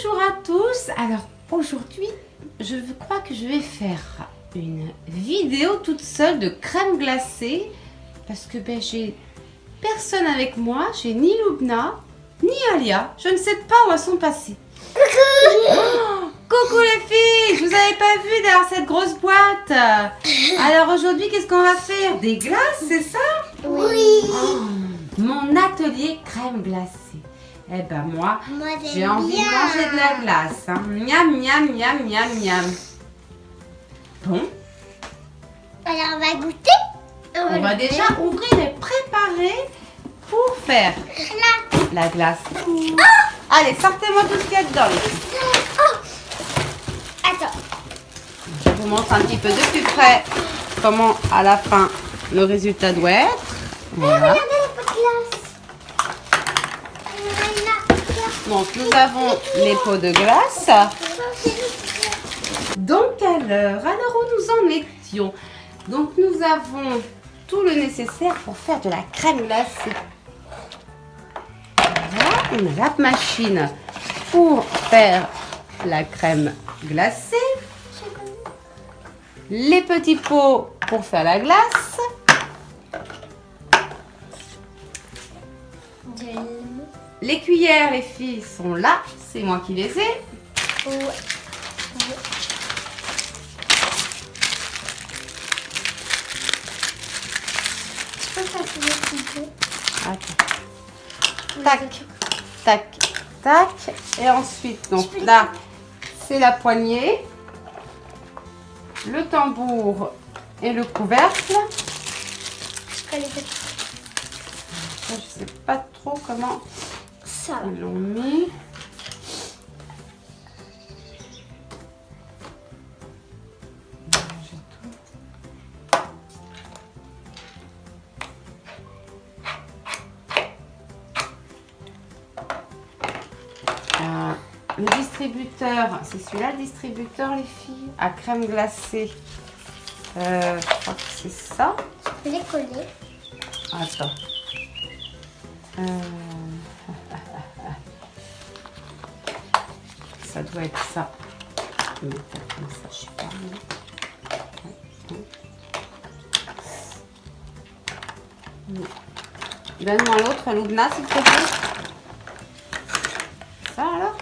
Bonjour à tous. Alors aujourd'hui, je crois que je vais faire une vidéo toute seule de crème glacée parce que ben, j'ai personne avec moi. J'ai ni Lubna, ni Alia. Je ne sais pas où elles sont passées. Oh, coucou les filles, je vous avais pas vu derrière cette grosse boîte. Alors aujourd'hui, qu'est-ce qu'on va faire? Des glaces, c'est ça? Oui. Oh, Mon atelier crème glacée. Eh ben moi, j'ai envie bien. de manger de la glace. Hein. Miam, miam, miam, miam, miam. Bon, Alors, on va goûter. on va déjà ouvrir et préparer pour faire la glace. Allez, sortez-moi tout ce qu'il y a dedans. filles. Attends. Je vous montre un petit peu de plus près comment à la fin le résultat doit être. Voilà. Regardez la petite glace. Voilà. Donc nous avons les pots de glace. Donc alors, alors où nous en étions? Donc nous avons tout le nécessaire pour faire de la crème glacée. Voilà, la machine pour faire la crème glacée. Les petits pots pour faire la glace. Les cuillères, les filles, sont là. C'est moi qui les ai. Attends. Tac, tac, tac. Et ensuite, donc là, c'est la poignée, le tambour et le couvercle. Je sais pas trop comment Ça. tout. Euh, le distributeur, c'est celui-là le distributeur les filles, à crème glacée. Euh, je crois que c'est ça. Je peux les coller. Attends. Euh, Ça doit être ça. Je vais ça comme ça, je sais pas. Donne-moi l'autre, Loubna, s'il. Ça alors?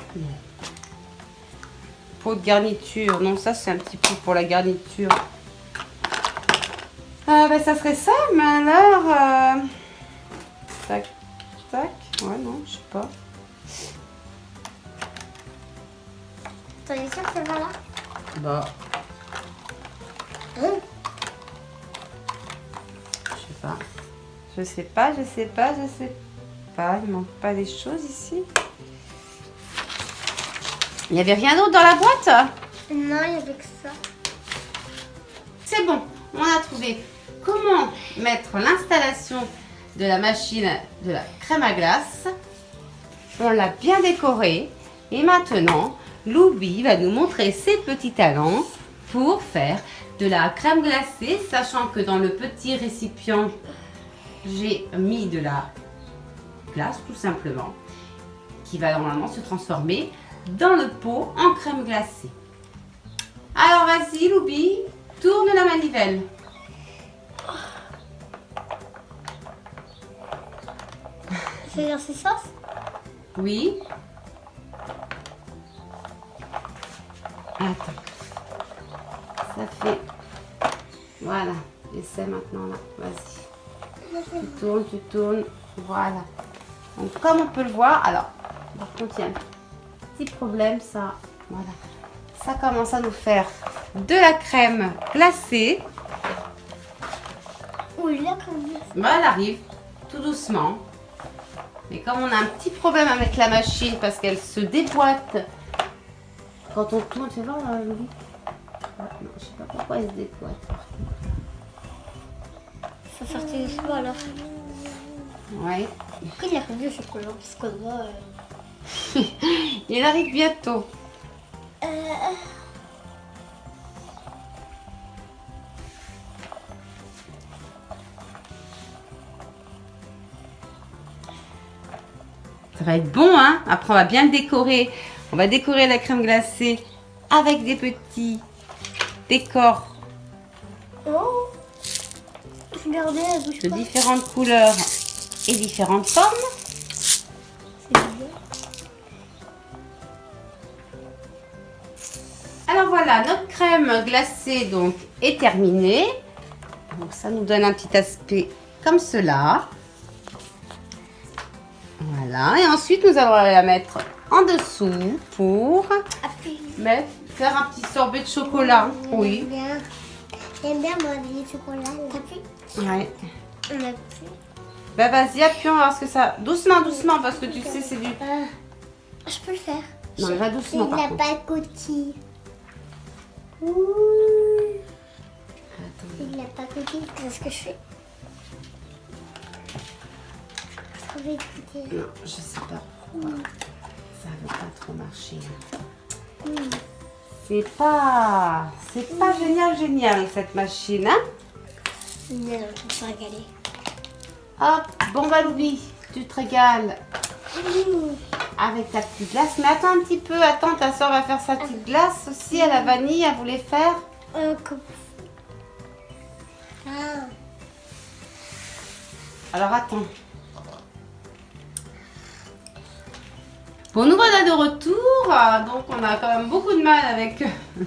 Pot de garniture. Non, ça c'est un petit peu pour la garniture. Ah ben ça serait ça, mais alors... euh, Tac, tac. Ouais, non, je sais pas. T'en es sûr que ça va là Bah, Hein je sais pas. Je sais pas, je sais pas, je sais pas. Il manque pas des choses ici. Il n'y avait rien d'autre dans la boîte? Non, il y avait que ça. C'est bon, on a trouvé comment mettre l'installation de la machine de la crème à glace? On l'a bien décorée. Et maintenant, Loubi va nous montrer ses petits talents pour faire de la crème glacée, sachant que dans le petit récipient, j'ai mis de la glace tout simplement, qui va normalement se transformer dans le pot en crème glacée. Alors vas-y Loubi, tourne la manivelle. C'est dans ces sauces? Oui. Attends. Ça fait... Voilà. Essaie maintenant là. Vas-y. Tu tournes, tu tournes. Voilà. Donc comme on peut le voir, alors, par contre il y a un petit problème, ça, voilà. Ça commence à nous faire de la crème glacée. Oui, comme ça. Bah, elle arrive tout doucement. Mais comme on a un petit problème avec la machine parce qu'elle se déboîte quand on tourne, tu vois, là, Louis Ouais, non, Je sais pas pourquoi elle se déboîte. Ça sortait du choix alors. Ouais. Pourquoi il a fait du chocolat Parce que moi. euh, Il arrive bientôt. Euh, Ça va être bon, hein Après, on va bien le décorer On va décorer la crème glacée avec des petits décors Oh Regardez, elle bouge de pas. différentes couleurs et différentes formes. Alors voilà, notre crème glacée donc est terminée. Donc ça nous donne un petit aspect comme cela. Voilà, et ensuite nous allons la mettre en dessous pour mettre, faire un petit sorbet de chocolat. Oui. J'aime bien. Les chocolats. T'appuies Ouais. On appuie. Bah vas-y, appuie, on va voir ce que ça... Doucement, doucement, parce que tu sais, c'est du... Euh, je peux le faire. Non, mais va doucement, Il n'a pas coquille. Ouh. Il n'a pas coquille. Qu'est-ce que je fais je sais pas pourquoi. Ça veut pas trop marcher. Hmm. C'est pas... C'est pas génial, génial, cette machine, hein Non, me suis régalée. Hop, bon bah Louis, tu te régales Mmh. avec ta petite glace. Mais attends un petit peu, attends, ta soeur va faire sa petite glace aussi à la vanille, elle voulait faire. Euh, Ah, Alors attends. Bon, nous voilà de retour. Euh, Donc on a quand même beaucoup de mal avec,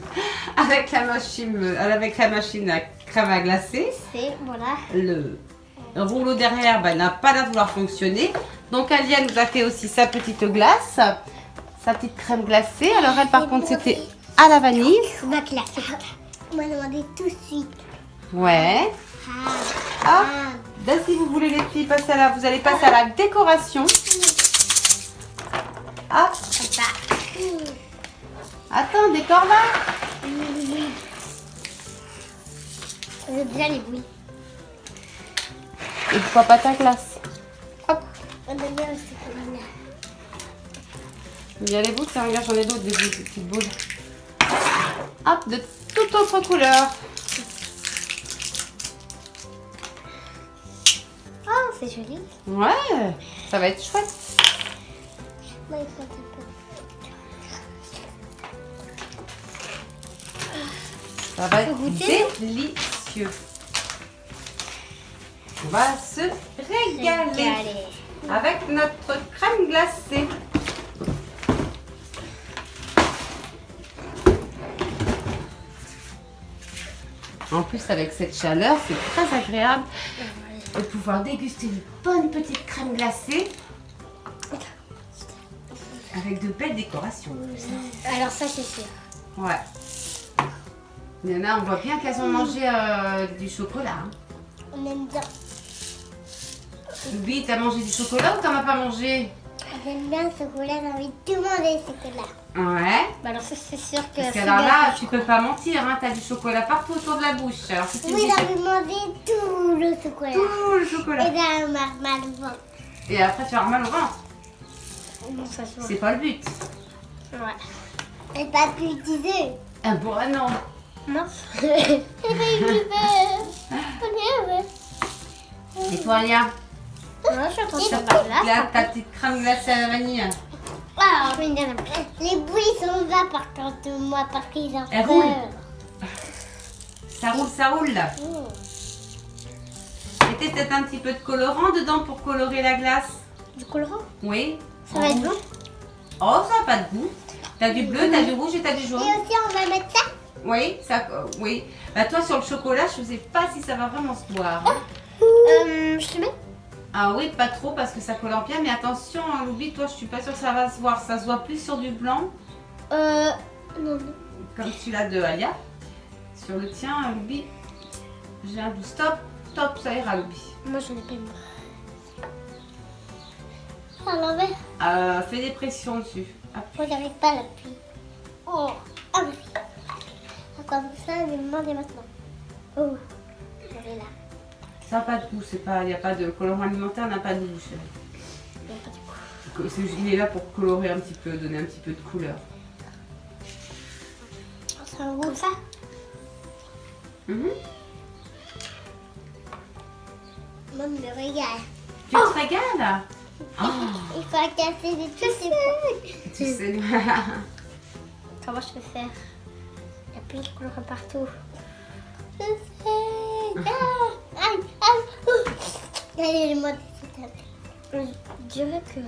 avec, la, machine, euh, avec la machine à crème à glacer. c'est, voilà. Le rouleau derrière bah, n'a pas l'air de vouloir fonctionner. Donc Alia nous a fait aussi sa petite glace, sa petite crème glacée. Alors elle par contre c'était à la vanille. On m'a demandé tout de suite. Ouais. Ah, Ah, ah. là, si vous voulez les filles passer à la, vous allez passer à la décoration. Hop, attends, décore là. Ça veut déjà les bruits. Et pourquoi pas ta glace Hop. On aime bien aussi comme là. Il y a les boules, regarde, j'en ai d'autres, des, boules, des petites boules. Hop, de toute autre couleur. Oh, c'est joli. Ouais, ça va être chouette. Moi, il faut un peu. Ça va être goûter délicieux. On va se régaler Régaler. avec notre crème glacée. En plus, avec cette chaleur, c'est très agréable de pouvoir déguster une bonne petite crème glacée avec de belles décorations. Alors ça, c'est sûr. Ouais. Il y en a, on voit bien qu'elles ont mangé euh, du chocolat. hein. On aime bien. Louis, t'as mangé du chocolat ou t'en as pas mangé? On aime bien le chocolat. J'ai envie de tout manger, le chocolat. Ouais. Bah alors ça, c'est sûr que... Parce c'est qu'alors là, tu peux pas mentir, hein, t'as du chocolat partout autour de la bouche. Alors si tu me Oui, dis j'ai envie de manger tout le chocolat. tout le Et chocolat. dans ma mal au ventre. Et après tu vas avoir mal au ventre. C'est pas le but. Ouais. Et pas plus d'idées. Ah bon, ah non. Non. Et Et toi, Alia Moi, je suis en train de faire ta, petite crème glacée à la vanille. Dire, les bouilles sont là par contre, moi, parce qu'ils ont Elle peur. roule. Ça roule, ça roule là. Mmh. Mettez peut-être un petit peu de colorant dedans pour colorer la glace? Du colorant? Oui. Ça va être bon Oh, ça n'a pas de goût. T'as du bleu, t'as du rouge et t'as du Et jaune. aussi, on va mettre ça. Oui, ça, euh, oui. Bah toi sur le chocolat, je sais pas si ça va vraiment se voir. hein. Euh, je te mets Ah oui, pas trop parce que ça colore bien, mais attention, hein, Louis, toi, je suis pas sûre que ça va se voir. Ça se voit plus sur du blanc, Euh, non, non. comme celui-là de Alia. Sur le tien, Louis, j'ai un doux. Stop, stop, ça ira, Louis. Moi, j'en ai pas. À l'envers Euh, fais des pressions dessus. Hop. Moi, j'arrive pas à l'appuyer. Oh, ah oui. Comme ça, je vais me demander maintenant. Oh, j'avais là. Ça n'a pas de goût, c'est pas, il n'y a pas de colorant alimentaire, n'a pas de goût. chérie. Il y a pas de coup. C'est- Il est là pour colorer un petit peu, donner un petit peu de couleur. Oh, C'est un goût ça Mhm. Moi, je me régale. Tu te régales? Oh, Il faut casser des trucs. tu sais. Comment je peux faire? Il y a plein de couleurs partout. Je sais. Ah, aïe, aïe. ouh. Allez, le mode Je dirais que.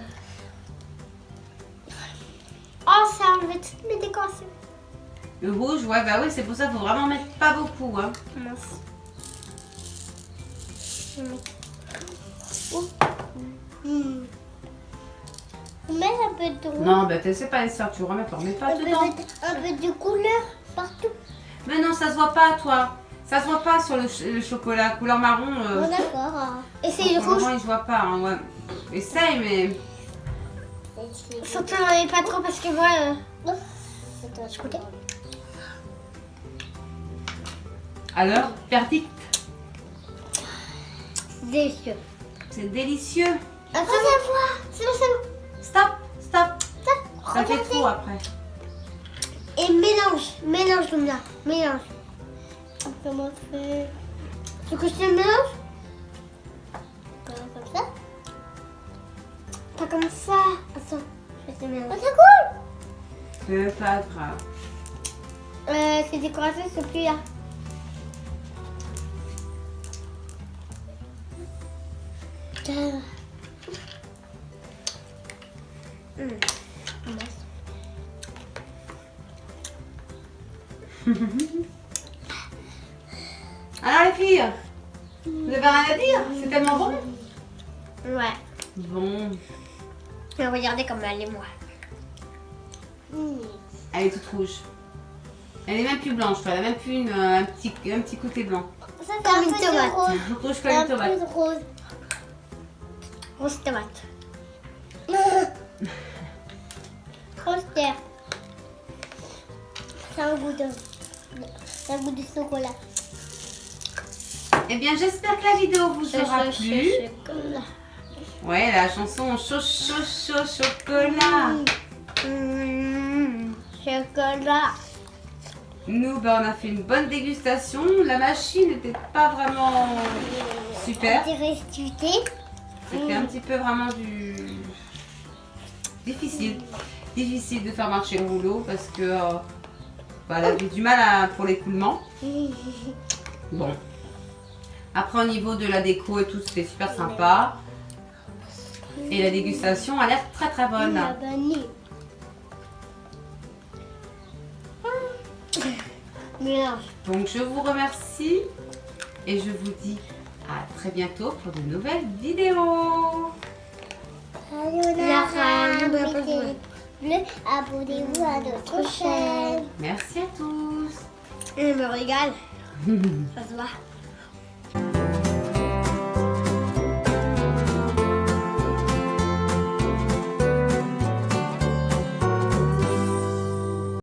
Oh, ça a enlevé toutes mes décorations. Le rouge, ouais, bah oui, c'est pour ça qu'il faut vraiment mettre pas beaucoup. Hein. Mince. Je vais mettre- Oh. Peu de. Non, tu sais pas les sorts, tu remets, remets pas un, peu dedans. de, un peu de couleur partout. Mais non, ça se voit pas, toi. Ça se voit pas sur le, ch- le chocolat couleur marron. euh, Bon, d'accord. Pour le rouge. moment, il se voit pas. Hein, ouais. Essaye, mais. Surtout, n'en pas trop parce que moi. Euh... Je goûtais. Alors, verdict, Délicieux. c'est délicieux. Ça voit. C'est bon, c'est stop. Ça, Ça fait trop après. Et mélange. Mélange, Lumia. Mélange. Comment on fait Tu veux que je te mélange? Comme comme ça Pas comme ça? Attends, je vais te le mélanger. Oh, c'est cool C'est pas grave. Euh, ces décorations sont plus là. Hum. Alors les filles, vous avez rien à dire? C'est tellement bon? Ouais. Bon, Mais regardez comme elle est moi. elle est toute rouge. Elle est même plus blanche. Elle a même plus une, euh, un, petit, un petit côté blanc. Ça, c'est un une peu tomate. rose. Rouge comme Un une tomate. rose. Rose tomate. Rose terre. C'est un goût de... Un goût de chocolat. Eh bien, j'espère que la vidéo vous aura plu. Chocolat. Ouais, la chanson chaud, chaud, chaud, chocolat. Mmh, chocolat. Nous, ben, on a fait une bonne dégustation. La machine n'était pas vraiment super. C'était un petit peu vraiment du difficile, difficile de faire marcher le rouleau parce que euh, bah, elle avait du mal à- pour l'écoulement. Bon. Après au niveau de la déco et tout, c'était super sympa. Et la dégustation a l'air très très bonne. Donc je vous remercie et je vous dis à très bientôt pour de nouvelles vidéos. Abonnez-vous à notre chaîne. Merci à tous. Je me régale. Ça se voit.